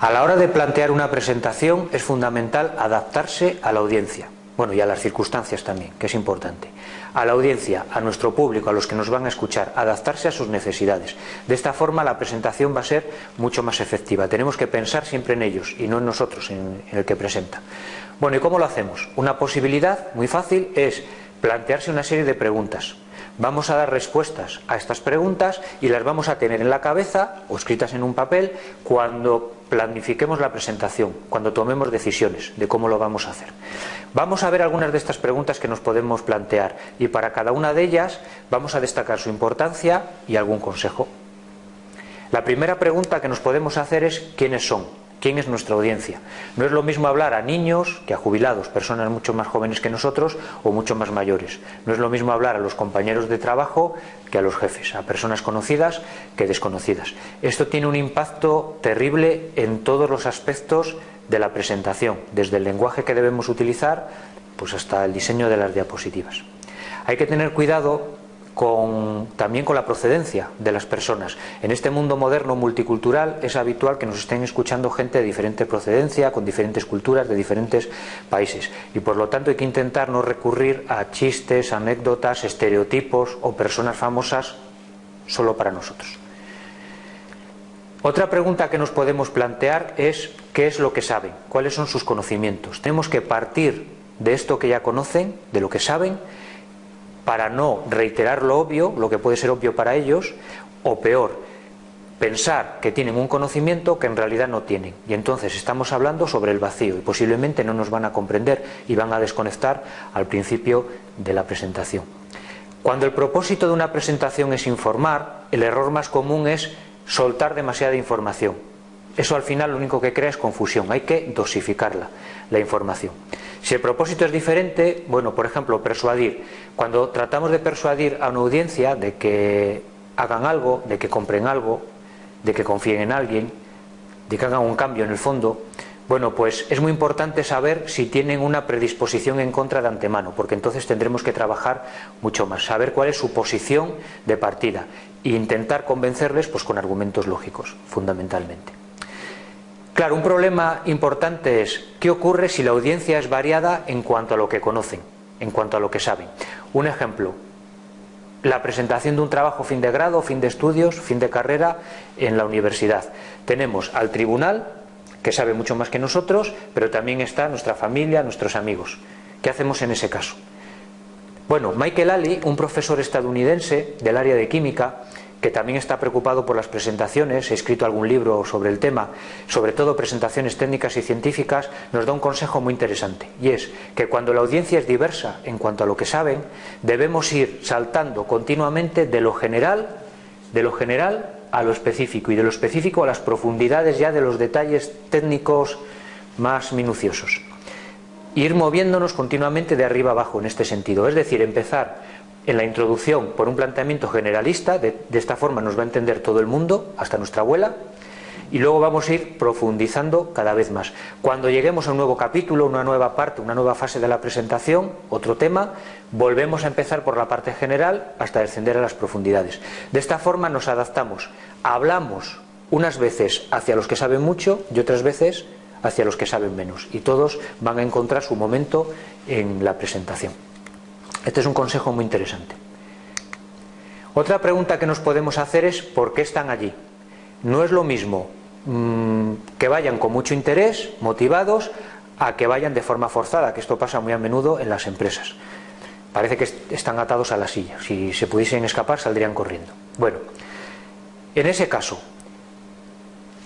A la hora de plantear una presentación es fundamental adaptarse a la audiencia, bueno, y a las circunstancias también, que es importante. A la audiencia, a nuestro público, a los que nos van a escuchar, adaptarse a sus necesidades. De esta forma la presentación va a ser mucho más efectiva. Tenemos que pensar siempre en ellos y no en nosotros, en, el que presenta. Bueno, ¿y cómo lo hacemos? Una posibilidad muy fácil es plantearse una serie de preguntas. Vamos a dar respuestas a estas preguntas y las vamos a tener en la cabeza o escritas en un papel cuando planifiquemos la presentación, cuando tomemos decisiones de cómo lo vamos a hacer. Vamos a ver algunas de estas preguntas que nos podemos plantear y para cada una de ellas vamos a destacar su importancia y algún consejo. La primera pregunta que nos podemos hacer es ¿quiénes son? ¿Quién es nuestra audiencia? No es lo mismo hablar a niños que a jubilados, personas mucho más jóvenes que nosotros o mucho más mayores. No es lo mismo hablar a los compañeros de trabajo que a los jefes, a personas conocidas que desconocidas. Esto tiene un impacto terrible en todos los aspectos de la presentación, desde el lenguaje que debemos utilizar pues hasta el diseño de las diapositivas. Hay que tener cuidado también con la procedencia de las personas. En este mundo moderno multicultural es habitual que nos estén escuchando gente de diferente procedencia, con diferentes culturas, de diferentes países. Y por lo tanto hay que intentar no recurrir a chistes, anécdotas, estereotipos o personas famosas solo para nosotros. Otra pregunta que nos podemos plantear es ¿qué es lo que saben? ¿Cuáles son sus conocimientos? Tenemos que partir de esto que ya conocen, de lo que saben, para no reiterar lo obvio, lo que puede ser obvio para ellos, o peor, pensar que tienen un conocimiento que en realidad no tienen. Y entonces estamos hablando sobre el vacío y posiblemente no nos van a comprender y van a desconectar al principio de la presentación. Cuando el propósito de una presentación es informar, el error más común es soltar demasiada información. Eso al final lo único que crea es confusión, hay que dosificarla, la información. Si el propósito es diferente, bueno, por ejemplo, persuadir. Cuando tratamos de persuadir a una audiencia de que hagan algo, de que compren algo, de que confíen en alguien, de que hagan un cambio en el fondo, bueno, pues es muy importante saber si tienen una predisposición en contra de antemano, porque entonces tendremos que trabajar mucho más, saber cuál es su posición de partida e intentar convencerles pues con argumentos lógicos, fundamentalmente. Claro, un problema importante es qué ocurre si la audiencia es variada en cuanto a lo que conocen, en cuanto a lo que saben. Un ejemplo, la presentación de un trabajo fin de grado, fin de estudios, fin de carrera en la universidad. Tenemos al tribunal, que sabe mucho más que nosotros, pero también está nuestra familia, nuestros amigos. ¿Qué hacemos en ese caso? Bueno, Michael Ali, un profesor estadounidense del área de química, que también está preocupado por las presentaciones, he escrito algún libro sobre el tema, sobre todo presentaciones técnicas y científicas, nos da un consejo muy interesante y es que cuando la audiencia es diversa en cuanto a lo que saben, debemos ir saltando continuamente de lo general, de lo general a lo específico y de lo específico a las profundidades ya de los detalles técnicos más minuciosos. Ir moviéndonos continuamente de arriba abajo en este sentido, es decir, empezar en la introducción por un planteamiento generalista, de, esta forma nos va a entender todo el mundo, hasta nuestra abuela, y luego vamos a ir profundizando cada vez más. Cuando lleguemos a un nuevo capítulo, una nueva parte, una nueva fase de la presentación, otro tema, volvemos a empezar por la parte general hasta descender a las profundidades. De esta forma nos adaptamos, hablamos unas veces hacia los que saben mucho y otras veces hacia los que saben menos, y todos van a encontrar su momento en la presentación. Este es un consejo muy interesante. Otra pregunta que nos podemos hacer es ¿por qué están allí? No es lo mismo mm, que vayan con mucho interés, motivados, a que vayan de forma forzada, que esto pasa muy a menudo en las empresas. Parece que están atados a la silla. Si se pudiesen escapar, saldrían corriendo. Bueno, en ese caso,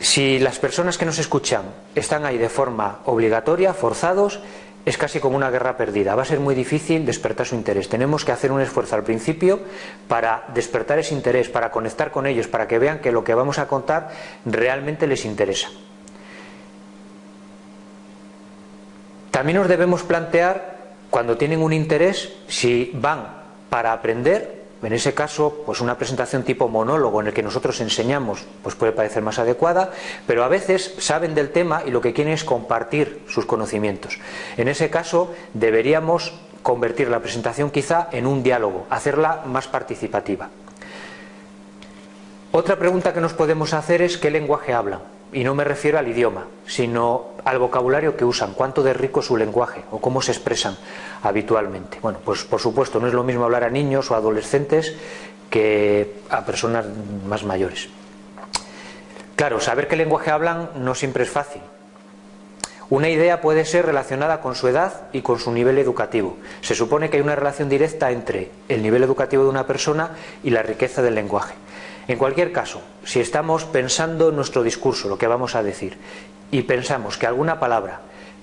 si las personas que nos escuchan están ahí de forma obligatoria, forzados, es casi como una guerra perdida. Va a ser muy difícil despertar su interés. Tenemos que hacer un esfuerzo al principio para despertar ese interés, para conectar con ellos, para que vean que lo que vamos a contar realmente les interesa. También nos debemos plantear, cuando tienen un interés, si van para aprender en ese caso, pues una presentación tipo monólogo en el que nosotros enseñamos, pues puede parecer más adecuada, pero a veces saben del tema y lo que quieren es compartir sus conocimientos. En ese caso, deberíamos convertir la presentación quizá en un diálogo, hacerla más participativa. Otra pregunta que nos podemos hacer es qué lenguaje hablan. Y no me refiero al idioma, sino al vocabulario que usan, cuánto de rico es su lenguaje o cómo se expresan habitualmente. Bueno, pues por supuesto no es lo mismo hablar a niños o adolescentes que a personas más mayores. Claro, saber qué lenguaje hablan no siempre es fácil. Una idea puede ser relacionada con su edad y con su nivel educativo. Se supone que hay una relación directa entre el nivel educativo de una persona y la riqueza del lenguaje. En cualquier caso, si estamos pensando en nuestro discurso, lo que vamos a decir, y pensamos que alguna palabra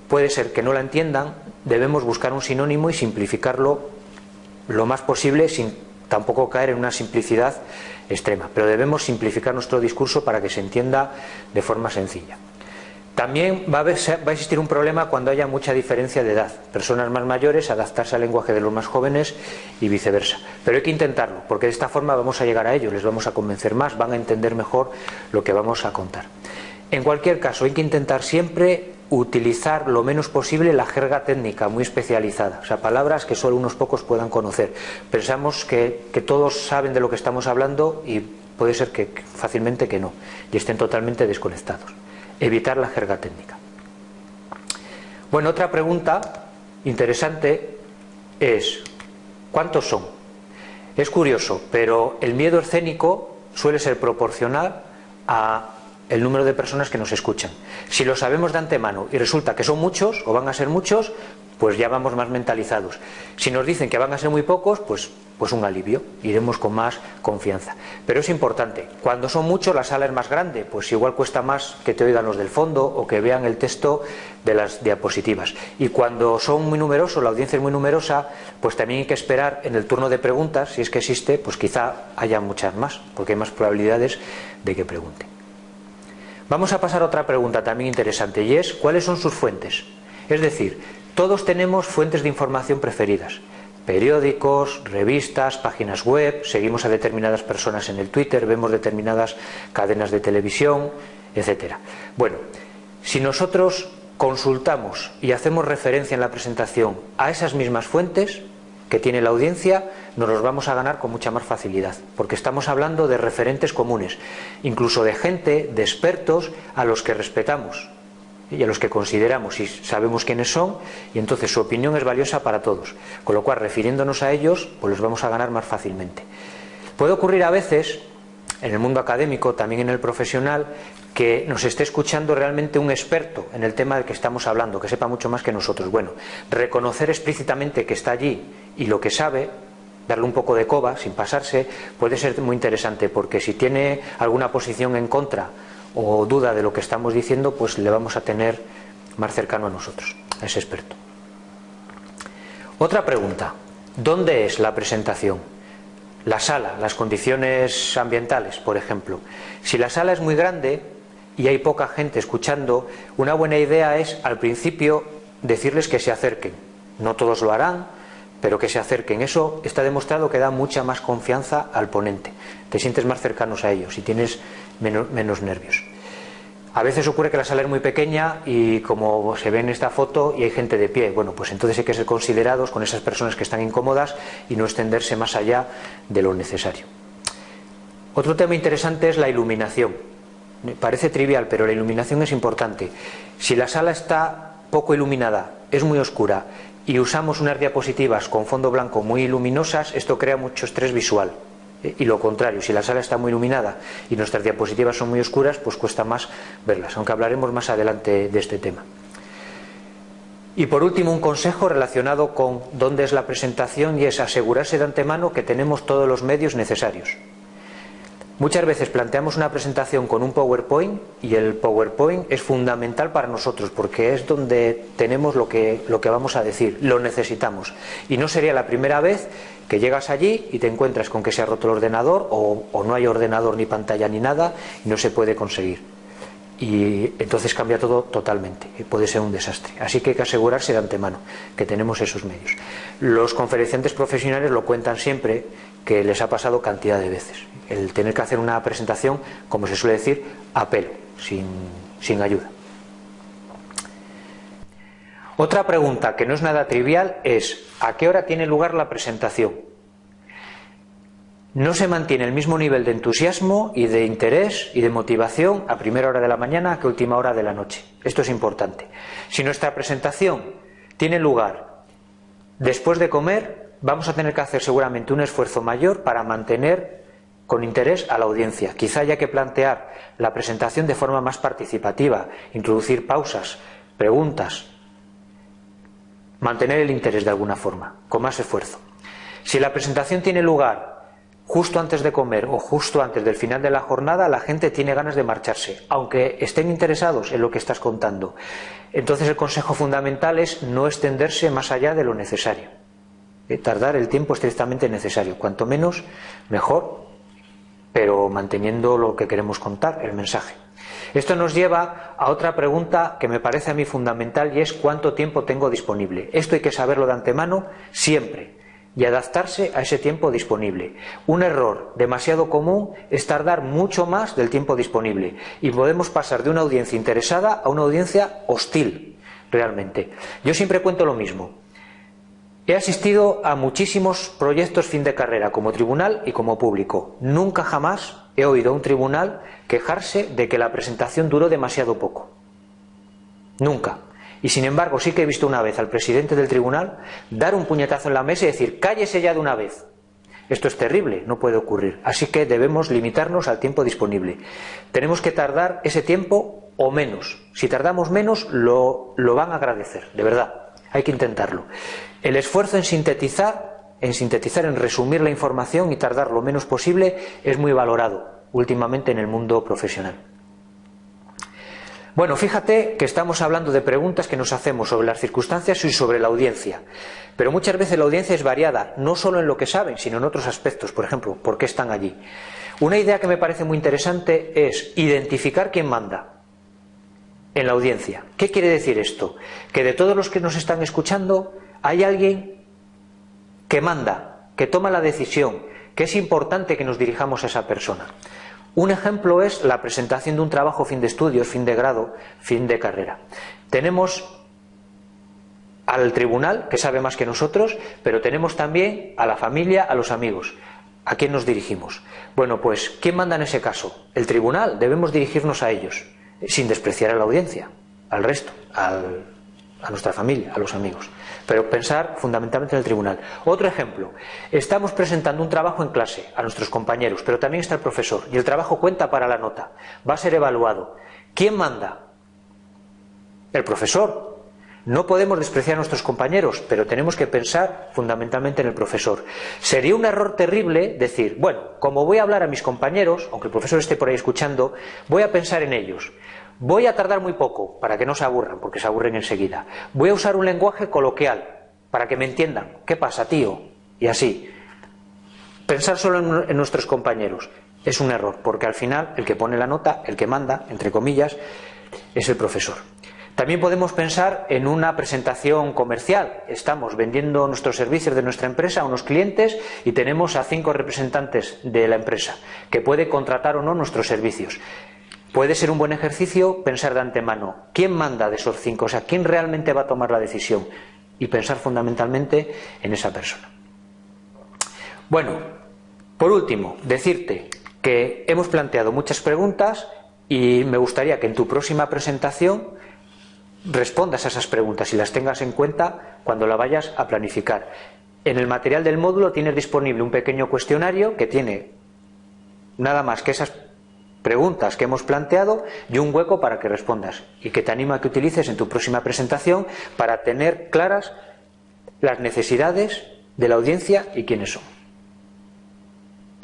puede ser que no la entiendan, debemos buscar un sinónimo y simplificarlo lo más posible sin tampoco caer en una simplicidad extrema, pero debemos simplificar nuestro discurso para que se entienda de forma sencilla. También va a, existir un problema cuando haya mucha diferencia de edad. Personas más mayores adaptarse al lenguaje de los más jóvenes y viceversa. Pero hay que intentarlo, porque de esta forma vamos a llegar a ellos, les vamos a convencer más, van a entender mejor lo que vamos a contar. En cualquier caso, hay que intentar siempre utilizar lo menos posible la jerga técnica muy especializada, o sea, palabras que solo unos pocos puedan conocer. Pensamos que, que todos saben de lo que estamos hablando y puede ser que fácilmente que no, y estén totalmente desconectados. Evitar la jerga técnica. Bueno, otra pregunta interesante es, ¿cuántos son? Es curioso, pero el miedo escénico suele ser proporcional a el número de personas que nos escuchan. Si lo sabemos de antemano y resulta que son muchos o van a ser muchos, pues ya vamos más mentalizados. Si nos dicen que van a ser muy pocos, pues, pues un alivio, iremos con más confianza. Pero es importante, cuando son muchos la sala es más grande, pues igual cuesta más que te oigan los del fondo o que vean el texto de las diapositivas. Y cuando son muy numerosos, la audiencia es muy numerosa, pues también hay que esperar en el turno de preguntas, si es que existe, pues quizá haya muchas más, porque hay más probabilidades de que pregunten. Vamos a pasar a otra pregunta también interesante y es ¿cuáles son sus fuentes? Es decir, todos tenemos fuentes de información preferidas. Periódicos, revistas, páginas web, seguimos a determinadas personas en el Twitter, vemos determinadas cadenas de televisión, etc. Bueno, si nosotros consultamos y hacemos referencia en la presentación a esas mismas fuentes, que tiene la audiencia, nos los vamos a ganar con mucha más facilidad, porque estamos hablando de referentes comunes, incluso de gente, de expertos a los que respetamos y a los que consideramos y sabemos quiénes son, y entonces su opinión es valiosa para todos, con lo cual refiriéndonos a ellos, pues los vamos a ganar más fácilmente. Puede ocurrir a veces, en el mundo académico, también en el profesional, que nos esté escuchando realmente un experto en el tema del que estamos hablando, que sepa mucho más que nosotros. Bueno, reconocer explícitamente que está allí y lo que sabe, darle un poco de coba sin pasarse, puede ser muy interesante porque si tiene alguna posición en contra o duda de lo que estamos diciendo, pues le vamos a tener más cercano a nosotros, a ese experto. Otra pregunta, ¿dónde es la presentación? La sala, las condiciones ambientales, por ejemplo. Si la sala es muy grande, y hay poca gente escuchando, una buena idea es al principio decirles que se acerquen. No todos lo harán, pero que se acerquen. Eso está demostrado que da mucha más confianza al ponente. Te sientes más cercanos a ellos y tienes menos, nervios. A veces ocurre que la sala es muy pequeña y como se ve en esta foto y hay gente de pie, bueno, pues entonces hay que ser considerados con esas personas que están incómodas y no extenderse más allá de lo necesario. Otro tema interesante es la iluminación. Parece trivial, pero la iluminación es importante. Si la sala está poco iluminada, es muy oscura y usamos unas diapositivas con fondo blanco muy luminosas, esto crea mucho estrés visual. Eh, y lo contrario, si la sala está muy iluminada y nuestras diapositivas son muy oscuras, pues cuesta más verlas, aunque hablaremos más adelante de este tema. Y por último, un consejo relacionado con dónde es la presentación y es asegurarse de antemano que tenemos todos los medios necesarios. Muchas veces planteamos una presentación con un PowerPoint y el PowerPoint es fundamental para nosotros porque es donde tenemos lo que, lo que vamos a decir, lo necesitamos. Y no sería la primera vez que llegas allí y te encuentras con que se ha roto el ordenador o, o no hay ordenador ni pantalla ni nada y no se puede conseguir. Y entonces cambia todo totalmente puede ser un desastre. Así que hay que asegurarse de antemano que tenemos esos medios. Los conferenciantes profesionales lo cuentan siempre que les ha pasado cantidad de veces. El tener que hacer una presentación, como se suele decir, a pelo, sin, sin ayuda. Otra pregunta que no es nada trivial es ¿a qué hora tiene lugar la presentación? no se mantiene el mismo nivel de entusiasmo y de interés y de motivación a primera hora de la mañana que a última hora de la noche. Esto es importante. Si nuestra presentación tiene lugar después de comer, vamos a tener que hacer seguramente un esfuerzo mayor para mantener con interés a la audiencia. Quizá haya que plantear la presentación de forma más participativa, introducir pausas, preguntas, mantener el interés de alguna forma, con más esfuerzo. Si la presentación tiene lugar justo antes de comer o justo antes del final de la jornada, la gente tiene ganas de marcharse, aunque estén interesados en lo que estás contando. Entonces el consejo fundamental es no extenderse más allá de lo necesario. Eh, tardar el tiempo estrictamente necesario. Cuanto menos, mejor, pero manteniendo lo que queremos contar, el mensaje. Esto nos lleva a otra pregunta que me parece a mí fundamental y es cuánto tiempo tengo disponible. Esto hay que saberlo de antemano siempre y adaptarse a ese tiempo disponible. Un error demasiado común es tardar mucho más del tiempo disponible y podemos pasar de una audiencia interesada a una audiencia hostil, realmente. Yo siempre cuento lo mismo. He asistido a muchísimos proyectos fin de carrera como tribunal y como público. Nunca jamás he oído a un tribunal quejarse de que la presentación duró demasiado poco. Nunca. Y sin embargo, sí que he visto una vez al presidente del tribunal dar un puñetazo en la mesa y decir, cállese ya de una vez. Esto es terrible, no puede ocurrir. Así que debemos limitarnos al tiempo disponible. Tenemos que tardar ese tiempo o menos. Si tardamos menos, lo, lo van a agradecer, de verdad. Hay que intentarlo. El esfuerzo en sintetizar, en sintetizar, en resumir la información y tardar lo menos posible es muy valorado últimamente en el mundo profesional. Bueno, fíjate que estamos hablando de preguntas que nos hacemos sobre las circunstancias y sobre la audiencia. Pero muchas veces la audiencia es variada, no solo en lo que saben, sino en otros aspectos. Por ejemplo, ¿por qué están allí? Una idea que me parece muy interesante es identificar quién manda en la audiencia. ¿Qué quiere decir esto? Que de todos los que nos están escuchando hay alguien que manda, que toma la decisión, que es importante que nos dirijamos a esa persona. Un ejemplo es la presentación de un trabajo fin de estudios, fin de grado, fin de carrera. Tenemos al tribunal, que sabe más que nosotros, pero tenemos también a la familia, a los amigos. ¿A quién nos dirigimos? Bueno, pues, ¿quién manda en ese caso? El tribunal, debemos dirigirnos a ellos, sin despreciar a la audiencia, al resto, a nuestra familia, a los amigos pero pensar fundamentalmente en el tribunal. Otro ejemplo, estamos presentando un trabajo en clase a nuestros compañeros, pero también está el profesor y el trabajo cuenta para la nota, va a ser evaluado. ¿Quién manda? El profesor. No podemos despreciar a nuestros compañeros, pero tenemos que pensar fundamentalmente en el profesor. Sería un error terrible decir, bueno, como voy a hablar a mis compañeros, aunque el profesor esté por ahí escuchando, voy a pensar en ellos. Voy a tardar muy poco para que no se aburran, porque se aburren enseguida. Voy a usar un lenguaje coloquial para que me entiendan. ¿Qué pasa, tío? Y así. Pensar solo en, nuestros compañeros es un error, porque al final el que pone la nota, el que manda, entre comillas, es el profesor. También podemos pensar en una presentación comercial. Estamos vendiendo nuestros servicios de nuestra empresa a unos clientes y tenemos a cinco representantes de la empresa que puede contratar o no nuestros servicios. Puede ser un buen ejercicio pensar de antemano, ¿quién manda de esos cinco? O sea, ¿quién realmente va a tomar la decisión? Y pensar fundamentalmente en esa persona. Bueno, por último, decirte que hemos planteado muchas preguntas y me gustaría que en tu próxima presentación respondas a esas preguntas y las tengas en cuenta cuando la vayas a planificar. En el material del módulo tienes disponible un pequeño cuestionario que tiene nada más que esas preguntas que hemos planteado y un hueco para que respondas y que te animo a que utilices en tu próxima presentación para tener claras las necesidades de la audiencia y quiénes son.